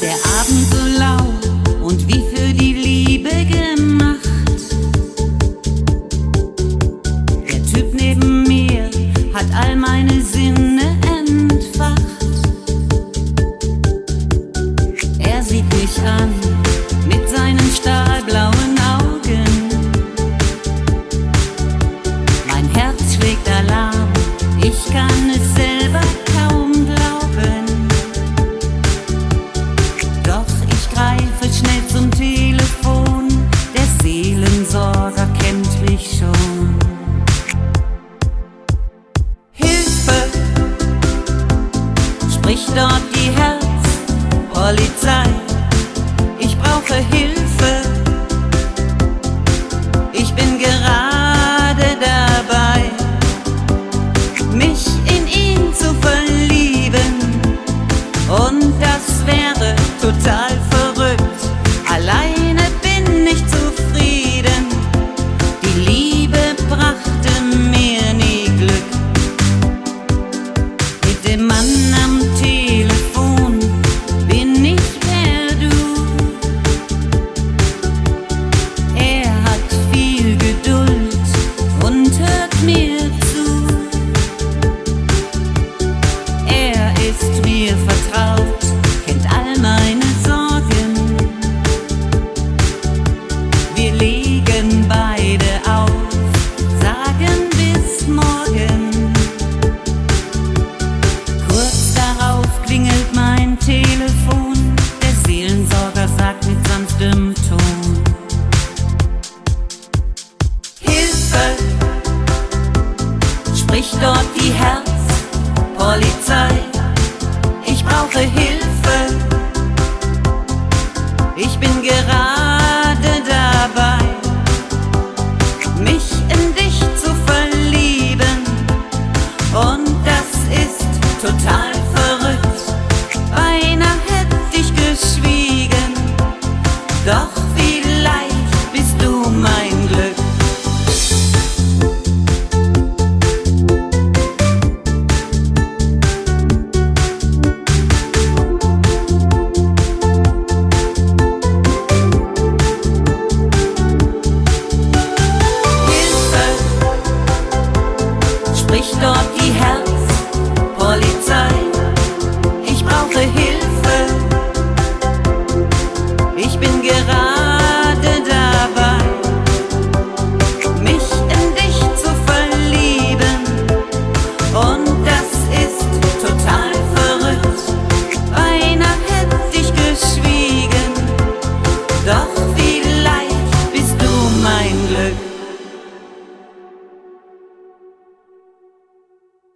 Der Abend hat all meine Sinne entfacht. Er sieht mich an mit seinen stahlblauen Augen. Mein Herz schlägt Alarm, ich kann es selber kaum glauben. Doch ich greife schnell zum Telefon, der Seelensorger kennt mich schon. Dort die Herzpolizei. Ich brauche Hilfe, ich bin gerade dabei, mich Herzpolizei. Ich brauche Hilfe, ich bin gerade mich dort